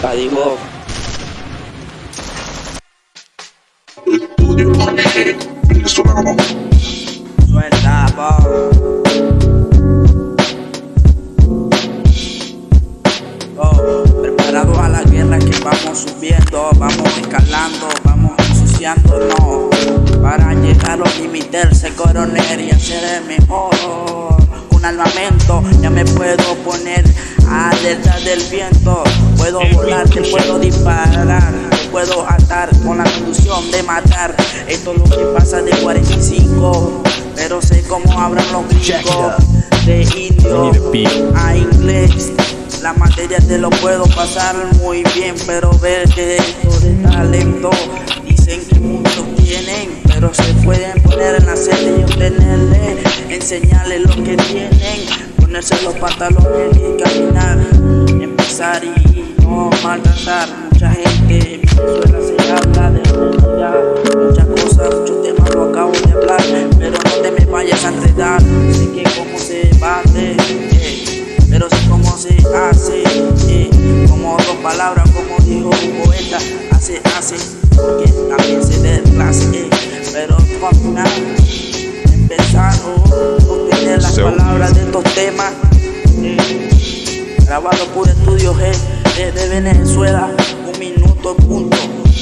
Cadigo. Estudio. Suelta, po. Oh, preparados a la guerra que vamos subiendo, vamos escalando, vamos ensuciándonos para llegar a los límites, ser coronel y hacer el mejor. Puedo atar con la conducción de matar. Esto es lo que pasa de 45, pero sé cómo abran los gringos de indio a inglés. La materia te lo puedo pasar muy bien, pero ver que esto de talento dicen que muchos tienen, pero se pueden poner en la serie y obtenerle, enseñarles lo que tienen, ponerse los pantalones y caminar, empezar y no maltratar. Mucha gente en Venezuela se habla de realidad, muchas cosas, muchos temas lo acabo de hablar, pero no te me vayas a enredar, sé que cómo se bate. eh, pero sé cómo se hace, eh, como dos palabras, como dijo un poeta, hace, hace, porque también se de clase, eh, pero al final, empezando a obtener las So palabras de estos temas, eh, grabado por estudios G de, de Venezuela, en punto.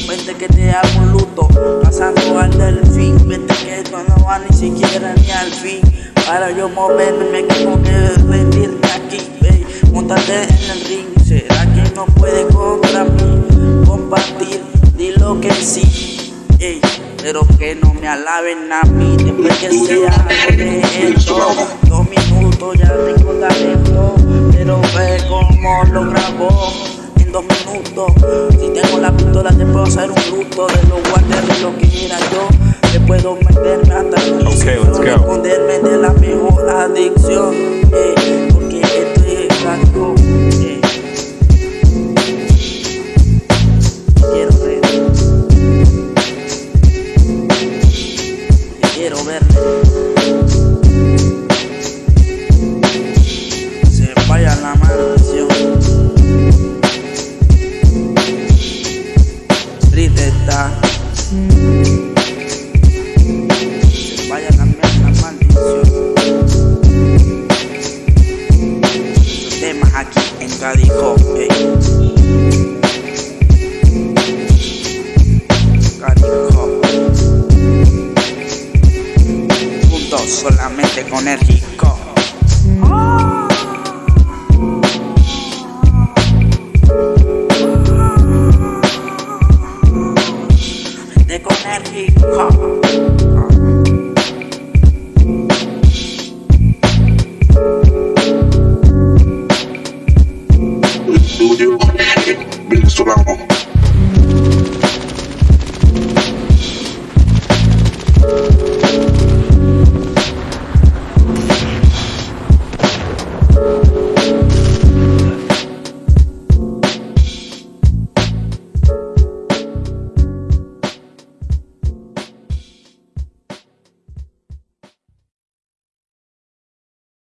Vente que te hago un luto, pasando al delfín. Vente que esto no va ni siquiera ni al fin. Para yo moverme me tengo que rendirme aquí, ey. Montate en el ring, ¿será que no puede contra mí? Compartir, dilo que sí, ey. Pero que no me alaben a mí después que sea algo de esto. Dos minutos ya tengo talento, pero ve cómo lo grabó en dos minutos. Si tengo la pistola te puedo hacer un luto de los de lo que era yo. Te puedo meterme hasta el Okay, let's go. esconderme de la mejor adicción. eh, porque esto es algo. eh. Quiero ver. Quiero verle. Aquí en Cadijo. ey. Cadijo. Juntos solamente con el rico. De con el rico.